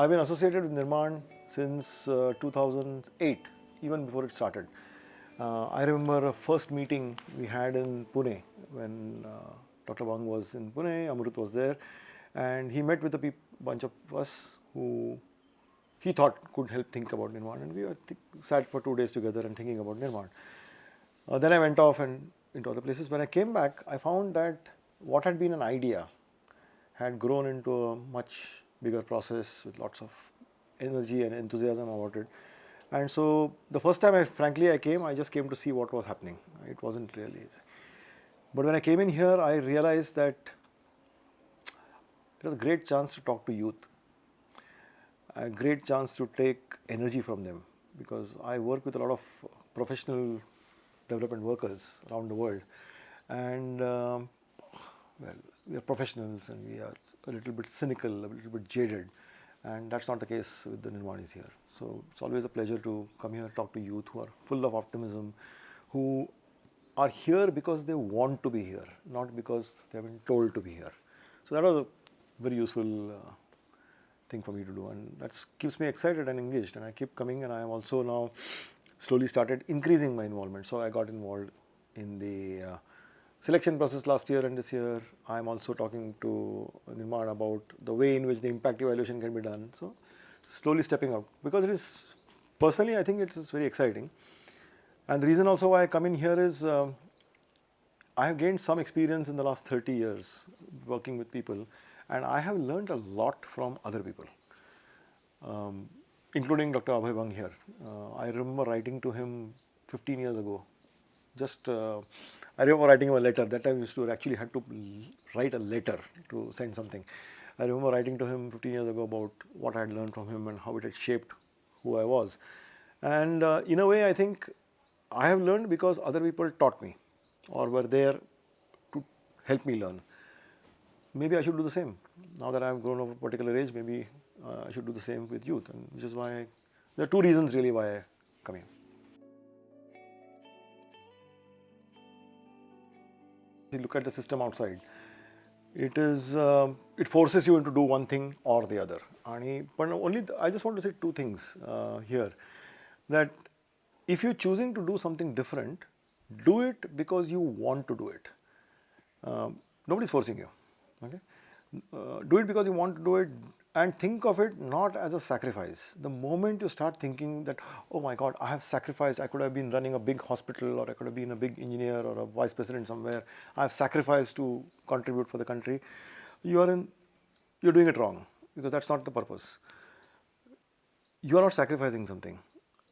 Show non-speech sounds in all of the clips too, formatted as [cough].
I've been associated with Nirman since uh, 2008, even before it started. Uh, I remember a first meeting we had in Pune when uh, Dr. Bang was in Pune, Amrut was there, and he met with a bunch of us who he thought could help think about Nirman, and we sat for two days together and thinking about Nirman. Uh, then I went off and into other places. When I came back, I found that what had been an idea had grown into a much bigger process with lots of energy and enthusiasm about it. And so the first time I frankly I came, I just came to see what was happening. It wasn't really. But when I came in here, I realized that it was a great chance to talk to youth, a great chance to take energy from them because I work with a lot of professional development workers around the world, and um, well, we are professionals and we are a little bit cynical, a little bit jaded, and that's not the case with the Nirmanis here. So it's always a pleasure to come here and talk to youth who are full of optimism, who are here because they want to be here, not because they have been told to be here. So that was a very useful uh, thing for me to do, and that keeps me excited and engaged. And I keep coming, and I am also now slowly started increasing my involvement. So I got involved in the uh, selection process last year and this year. I am also talking to Nirman about the way in which the impact evaluation can be done. So slowly stepping out because it is personally I think it is very exciting. And the reason also why I come in here is um, I have gained some experience in the last 30 years working with people and I have learned a lot from other people. Um, including Dr. Abhay Bang here. Uh, I remember writing to him 15 years ago. Just, uh, I remember writing him a letter. That time used to actually had to write a letter to send something. I remember writing to him 15 years ago about what I had learned from him and how it had shaped who I was. And uh, in a way, I think I have learned because other people taught me or were there to help me learn. Maybe I should do the same. Now that I have grown of a particular age, maybe uh, I should do the same with youth, and which is why I, there are two reasons really why I come here. Look at the system outside. It is uh, it forces you into do one thing or the other. And but only I just want to say two things uh, here, that if you're choosing to do something different, do it because you want to do it. Um, nobody's forcing you. Okay, uh, do it because you want to do it and think of it not as a sacrifice. The moment you start thinking that, oh my God, I have sacrificed, I could have been running a big hospital or I could have been a big engineer or a vice president somewhere, I have sacrificed to contribute for the country, you are in, you're doing it wrong because that's not the purpose. You are not sacrificing something.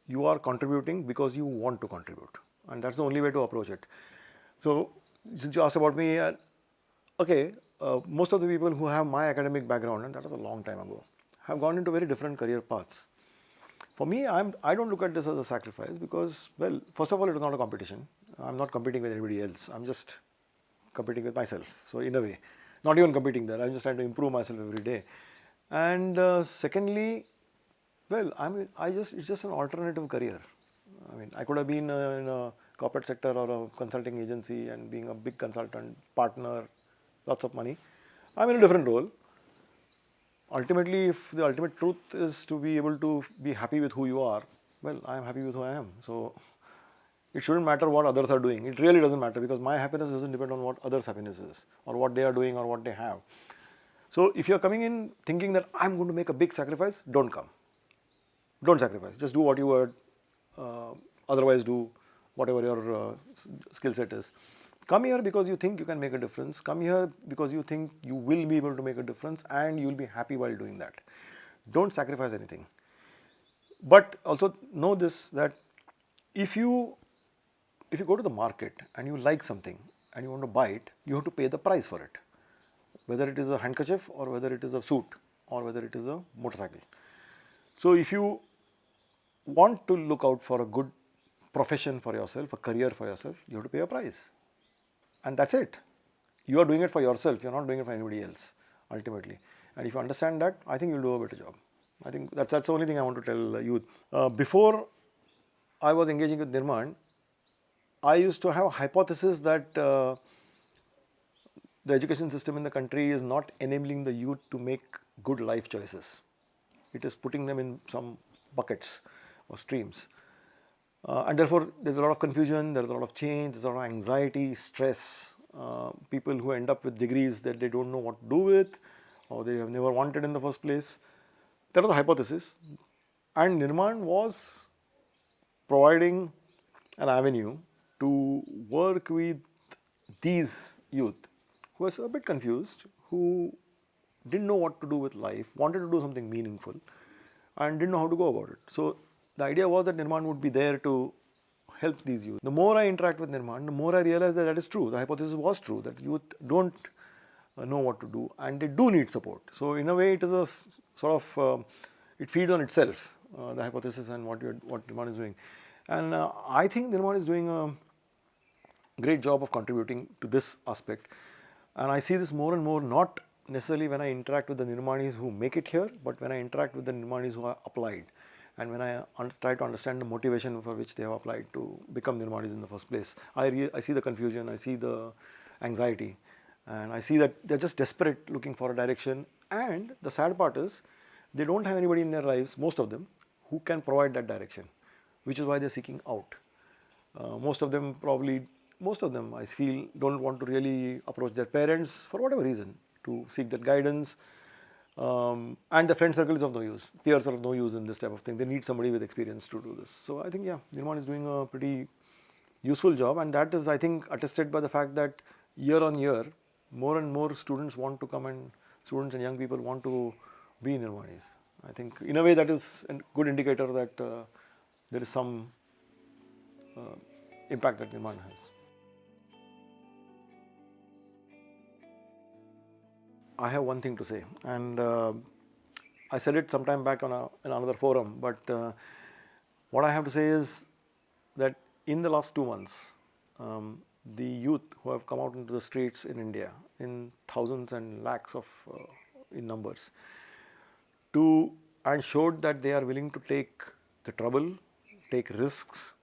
You are contributing because you want to contribute and that's the only way to approach it. So, since you asked about me, uh, okay, uh, most of the people who have my academic background, and that was a long time ago, have gone into very different career paths. For me, I'm, I don't look at this as a sacrifice because, well, first of all, it is not a competition. I'm not competing with anybody else. I'm just competing with myself. So, in a way, not even competing there. I'm just trying to improve myself every day. And uh, secondly, well, I mean, I just it's just an alternative career. I mean, I could have been uh, in a corporate sector or a consulting agency and being a big consultant partner lots of money. I'm in a different role. Ultimately, if the ultimate truth is to be able to be happy with who you are, well, I am happy with who I am. So, it shouldn't matter what others are doing. It really doesn't matter because my happiness doesn't depend on what others' happiness is or what they are doing or what they have. So, if you are coming in thinking that I'm going to make a big sacrifice, don't come. Don't sacrifice. Just do what you would uh, otherwise do, whatever your uh, skill set is. Come here because you think you can make a difference. Come here because you think you will be able to make a difference and you will be happy while doing that. Don't sacrifice anything. But also know this that if you if you go to the market and you like something and you want to buy it, you have to pay the price for it. Whether it is a handkerchief or whether it is a suit or whether it is a motorcycle. So if you want to look out for a good profession for yourself, a career for yourself, you have to pay a price and that's it. You are doing it for yourself, you are not doing it for anybody else ultimately. And if you understand that, I think you'll do a better job. I think that's, that's the only thing I want to tell youth. Uh, before I was engaging with Nirman, I used to have a hypothesis that uh, the education system in the country is not enabling the youth to make good life choices. it is putting them in some buckets or streams. Uh, and therefore, there's a lot of confusion, there's a lot of change, there's a lot of anxiety, stress, uh, people who end up with degrees that they don't know what to do with or they have never wanted in the first place. That was the hypothesis. And Nirman was providing an avenue to work with these youth who was a bit confused, who didn't know what to do with life, wanted to do something meaningful and didn't know how to go about it. So, the idea was that Nirman would be there to help these youth. The more I interact with Nirman, the more I realize that that is true. The hypothesis was true that youth don't uh, know what to do and they do need support. So, in a way it is a sort of, uh, it feeds on itself, uh, the hypothesis and what, what Nirman is doing. And uh, I think Nirman is doing a great job of contributing to this aspect. And I see this more and more not necessarily when I interact with the Nirmanis who make it here, but when I interact with the Nirmanis who are applied and when I try to understand the motivation for which they have applied to become Nirmanis in the first place. I, I see the confusion, I see the anxiety and I see that they are just desperate looking for a direction and the sad part is they do not have anybody in their lives, most of them, who can provide that direction, which is why they are seeking out. Uh, most of them probably, most of them I feel do not want to really approach their parents for whatever reason to seek that guidance um, and the friend circle is of no use, peers are of no use in this type of thing, they need somebody with experience to do this. So, I think yeah, Nirman is doing a pretty useful job and that is I think attested by the fact that year on year more and more students want to come and students and young people want to be in Nirmanis. I think in a way that is a good indicator that uh, there is some uh, impact that Nirman has. I have one thing to say. And uh, I said it sometime back on a, in another forum, but uh, what I have to say is that in the last two months, um, the youth who have come out into the streets in India in thousands and lakhs of uh, in numbers to and showed that they are willing to take the trouble, take risks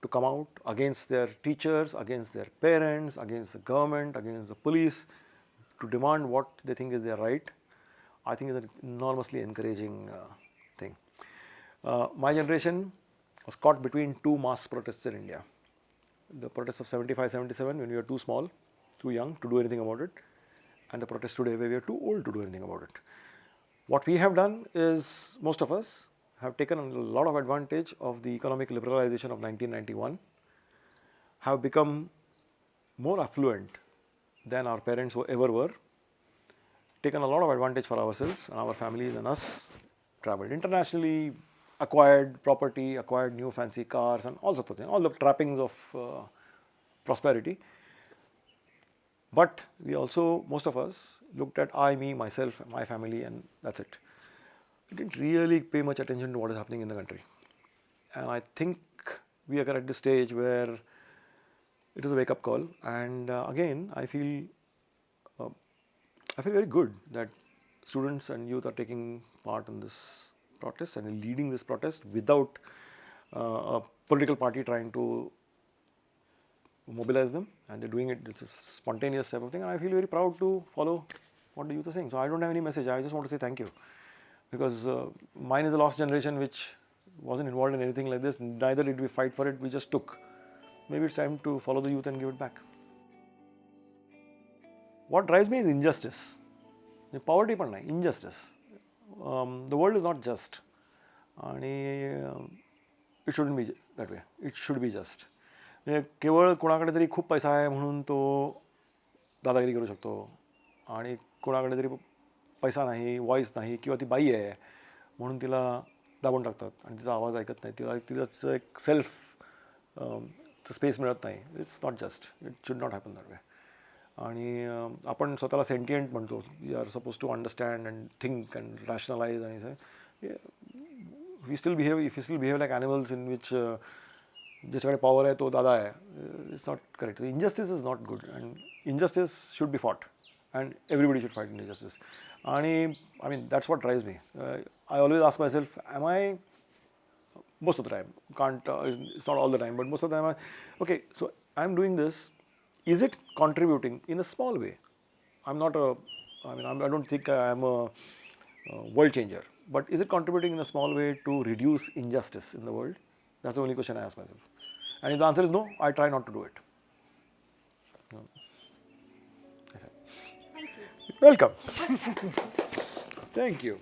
to come out against their teachers, against their parents, against the government, against the police to demand what they think is their right, I think is an enormously encouraging uh, thing. Uh, my generation was caught between two mass protests in India. The protests of 75, 77 when we were too small, too young to do anything about it and the protests today where we are too old to do anything about it. What we have done is most of us have taken a lot of advantage of the economic liberalization of 1991, have become more affluent than our parents ever were, taken a lot of advantage for ourselves and our families and us, traveled internationally, acquired property, acquired new fancy cars and all sorts of things, all the trappings of uh, prosperity. But we also, most of us looked at I, me, myself, my family and that is it. We did not really pay much attention to what is happening in the country. And I think we are at this stage where it is a wake up call. And uh, again I feel uh, I feel very good that students and youth are taking part in this protest and leading this protest without uh, a political party trying to mobilize them. And they are doing it it's a spontaneous type of thing. And I feel very proud to follow what the youth are saying. So I don't have any message. I just want to say thank you. Because uh, mine is a lost generation which wasn't involved in anything like this. Neither did we fight for it. We just took maybe it's time to follow the youth and give it back. What drives me is injustice. Poverty पण नाही injustice. Um, the world is not just आणि it shouldn't be that way it should be just म्हणजे केवळ कोणाकडे तरी खूप पैसा आहे म्हणून तो दादागिरी करू शकतो आणि कोणाकडे तरी पैसा नाही वॉईस नाही किंवा ती बाई आहे म्हणून तिला दाबून टाकतात आणि तिचा आवाज ऐकत नाही तिला तिचं एक सेल्फ स्पेस मिळत नाही. It's not just it should not happen that way आणि आपण स्वतःला सेंटियंट म्हणतो. We are suppose to understand and think and rationalise आणि we still behave if you still behave like animals in which ज्याच्याकडे power आहे तो दादा आहे it's not correct injustice is not good and injustice should be fought and everybody should fight injustice आणि I mean that's what drives me I always ask myself am I most of the time, can't, uh, it's not all the time, but most of the time, I, okay, so I'm doing this, is it contributing in a small way? I'm not a, I mean, I'm, I do not think I'm a world changer, but is it contributing in a small way to reduce injustice in the world? That's the only question I ask myself. And if the answer is no, I try not to do it. No. Thank you. Welcome. [laughs] Thank you.